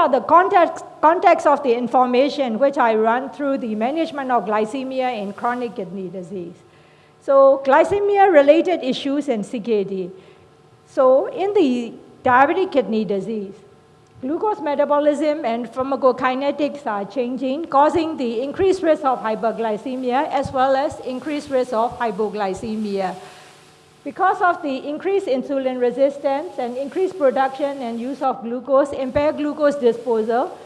are the context, context of the information which I run through the management of glycemia in chronic kidney disease. So glycemia-related issues in CKD. So in the diabetic kidney disease, glucose metabolism and pharmacokinetics are changing, causing the increased risk of hyperglycemia as well as increased risk of hypoglycemia. Because of the increased insulin resistance and increased production and use of glucose, impaired glucose disposal,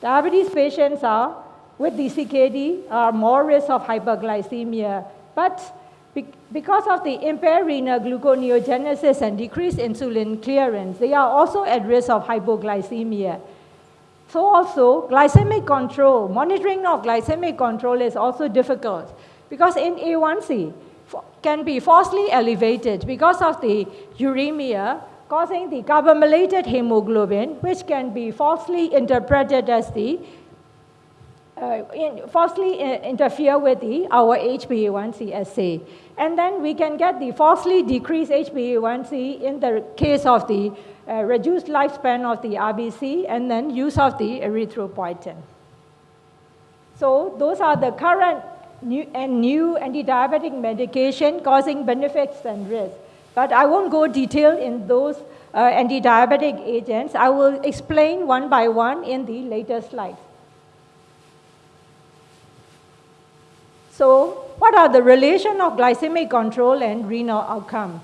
diabetes patients are, with the CKD, are more risk of hyperglycemia. But because of the impaired renal gluconeogenesis and decreased insulin clearance, they are also at risk of hypoglycemia. So also, glycemic control, monitoring of glycemic control is also difficult because in A1C, can be falsely elevated because of the uremia causing the carbamylated hemoglobin, which can be falsely interpreted as the uh, in, falsely uh, interfere with the, our HbA1c assay. And then we can get the falsely decreased HbA1c in the case of the uh, reduced lifespan of the RBC and then use of the erythropoietin. So those are the current new, and new anti-diabetic medication causing benefits and risks. But I won't go detail in those uh, anti-diabetic agents. I will explain one by one in the later slides. So what are the relation of glycemic control and renal outcome?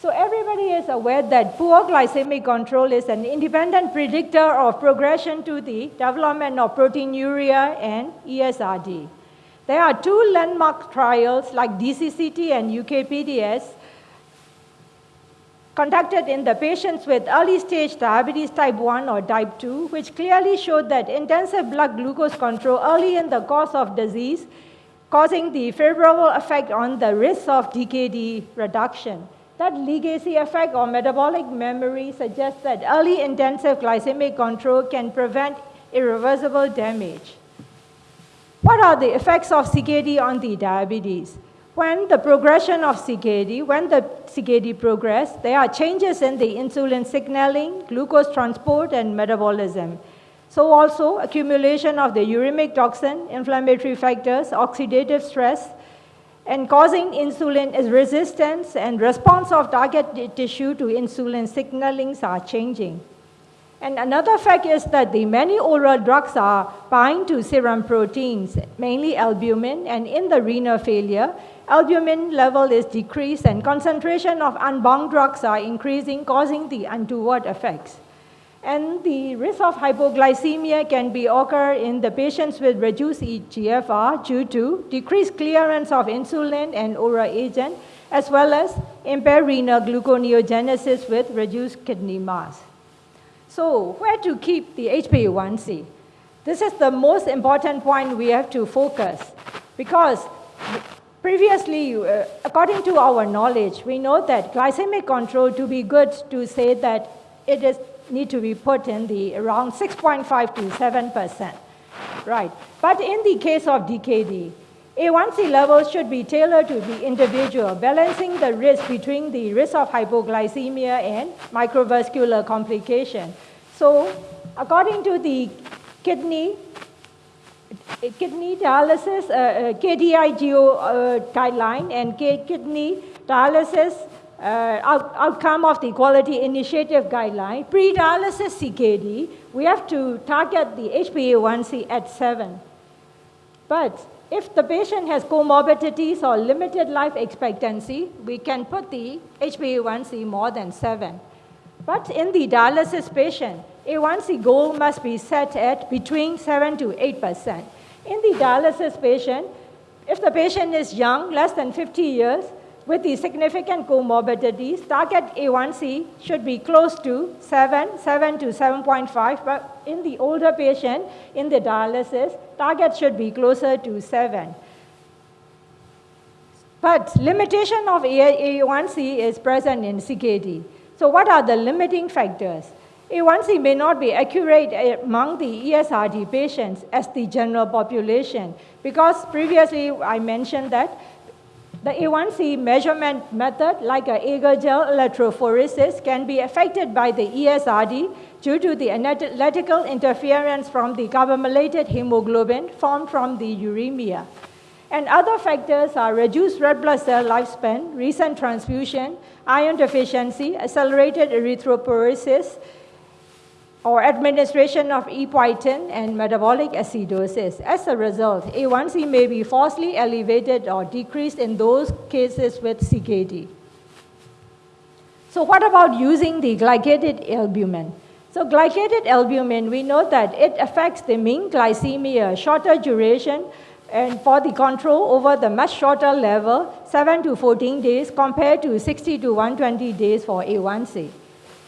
So everybody is aware that poor glycemic control is an independent predictor of progression to the development of proteinuria and ESRD. There are two landmark trials like DCCT and UKPDS conducted in the patients with early stage diabetes type 1 or type 2, which clearly showed that intensive blood glucose control early in the course of disease causing the favorable effect on the risk of DKD reduction. That legacy effect or metabolic memory suggests that early intensive glycemic control can prevent irreversible damage. What are the effects of CKD on the diabetes? When the progression of CKD, when the CKD progress, there are changes in the insulin signaling, glucose transport, and metabolism. So also accumulation of the uremic toxin, inflammatory factors, oxidative stress, and causing insulin resistance and response of target tissue to insulin signalings are changing. And another fact is that the many oral drugs are bind to serum proteins, mainly albumin, and in the renal failure, albumin level is decreased and concentration of unbound drugs are increasing, causing the untoward effects. And the risk of hypoglycemia can be occur in the patients with reduced EGFR due to decreased clearance of insulin and oral agent, as well as impaired renal gluconeogenesis with reduced kidney mass. So where to keep the HbA1c? This is the most important point we have to focus because previously, uh, according to our knowledge, we know that glycemic control to be good to say that it is need to be put in the around 6.5 to 7%. Right. But in the case of DKD, a1C levels should be tailored to the individual, balancing the risk between the risk of hypoglycemia and microvascular complication. So according to the kidney, kidney dialysis, uh, uh, KDIGO uh, guideline and kidney dialysis uh, out outcome of the quality initiative guideline, pre-dialysis CKD, we have to target the HbA1c at 7. But if the patient has comorbidities or limited life expectancy, we can put the HbA1c more than 7. But in the dialysis patient, A1c goal must be set at between 7 to 8%. In the dialysis patient, if the patient is young, less than 50 years, with the significant comorbidities, target A1C should be close to 7, 7 to 7.5, but in the older patient, in the dialysis, target should be closer to 7. But limitation of A1C is present in CKD. So what are the limiting factors? A1C may not be accurate among the ESRD patients as the general population because previously I mentioned that The A1C measurement method, like a agar gel electrophoresis, can be affected by the ESRD due to the analytical interference from the carboxylated hemoglobin formed from the uremia. And other factors are reduced red blood cell lifespan, recent transfusion, iron deficiency, accelerated erythropoiesis, or administration of epoetin and metabolic acidosis. As a result, A1C may be falsely elevated or decreased in those cases with CKD. So what about using the glycated albumin? So glycated albumin, we know that it affects the mean glycemia, shorter duration, and for the control over the much shorter level, 7 to 14 days compared to 60 to 120 days for A1C.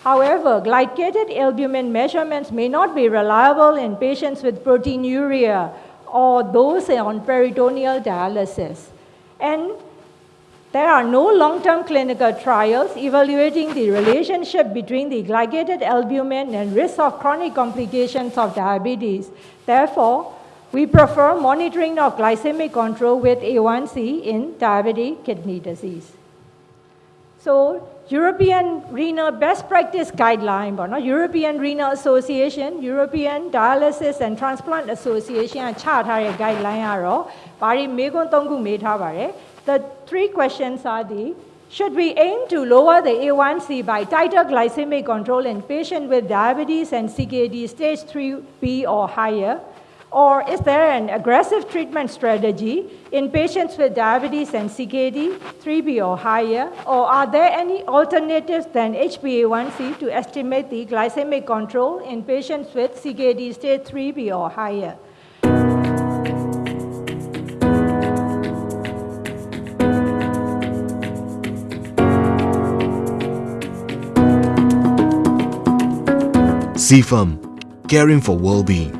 However, glycated albumin measurements may not be reliable in patients with proteinuria or those on peritoneal dialysis. And there are no long-term clinical trials evaluating the relationship between the glycated albumin and risk of chronic complications of diabetes. Therefore, we prefer monitoring of glycemic control with A1C in diabetic kidney disease. So European Renal Best Practice Guideline ပေါ့နော် European Renal Association European Dialysis and Transplant Association ကချထားတဲ့ guideline ကတော့ဘာတွေမေးခွန်း၃ခုမေးထားပါတယ် The three questions are the should we aim to lower the A1C by tighter glycemic control in patients with diabetes and CKD stage 3B or higher? Or is there an aggressive treatment strategy in patients with diabetes and CKD, 3B or higher? Or are there any alternatives than HbA1c to estimate the glycemic control in patients with CKD stage 3B or higher? CFAM, caring for well-being.